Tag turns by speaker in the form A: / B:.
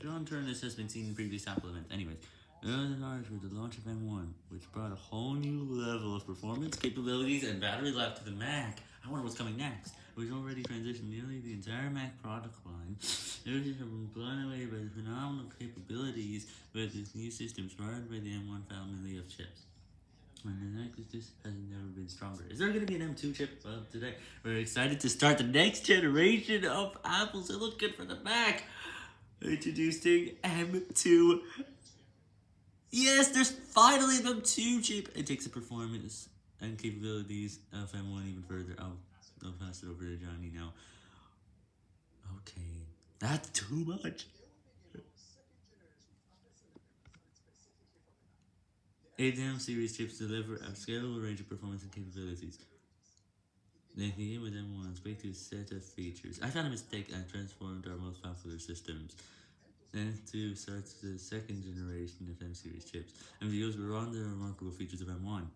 A: John Ternus has been seen in previous Apple events. Anyways, early large with the launch of M1, which brought a whole new level of performance, capabilities, and battery life to the Mac. I wonder what's coming next. We've already transitioned nearly the entire Mac product line. Users have been blown away by the phenomenal capabilities with this new system powered by the M1 family of chips. And the this has never been stronger. Is there going to be an M2 chip? Well, today we're excited to start the next generation of Apple Silicon for the Mac. Introducing M2. Yes, there's finally an M2 chip. It takes the performance and capabilities of M1 even further. I'll, I'll pass it over to Johnny now. Okay, that's too much. ADM series chips deliver a scalable range of performance and capabilities. They begin with M1's breakthrough set of features. I found a mistake and transformed our most popular systems. Then to starts the second generation of M series chips, and views were on the remarkable features of M1.